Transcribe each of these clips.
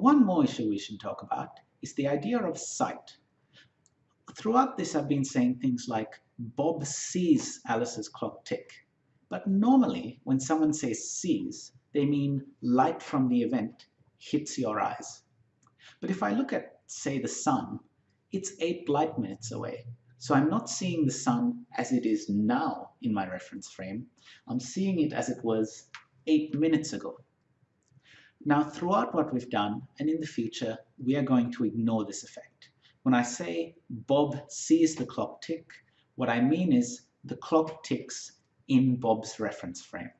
One more issue we should talk about is the idea of sight. Throughout this, I've been saying things like, Bob sees Alice's clock tick. But normally, when someone says sees, they mean light from the event hits your eyes. But if I look at, say, the sun, it's eight light minutes away. So I'm not seeing the sun as it is now in my reference frame. I'm seeing it as it was eight minutes ago. Now, throughout what we've done and in the future, we are going to ignore this effect. When I say Bob sees the clock tick, what I mean is the clock ticks in Bob's reference frame.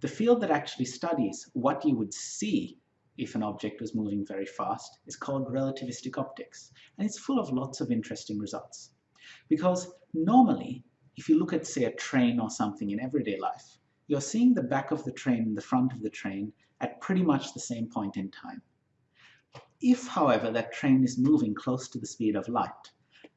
The field that actually studies what you would see if an object was moving very fast is called relativistic optics, and it's full of lots of interesting results. Because normally, if you look at, say, a train or something in everyday life, you're seeing the back of the train and the front of the train at pretty much the same point in time. If, however, that train is moving close to the speed of light,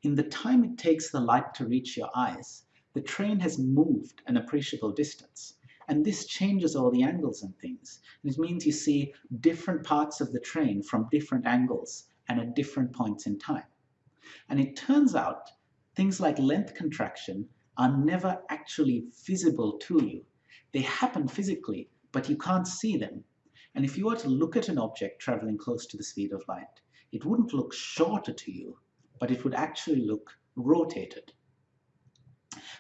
in the time it takes the light to reach your eyes, the train has moved an appreciable distance. And this changes all the angles and things. It means you see different parts of the train from different angles and at different points in time. And it turns out things like length contraction are never actually visible to you. They happen physically, but you can't see them. And if you were to look at an object traveling close to the speed of light, it wouldn't look shorter to you, but it would actually look rotated.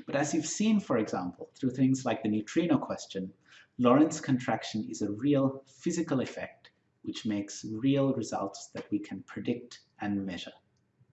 But as you've seen, for example, through things like the neutrino question, Lorentz contraction is a real physical effect which makes real results that we can predict and measure.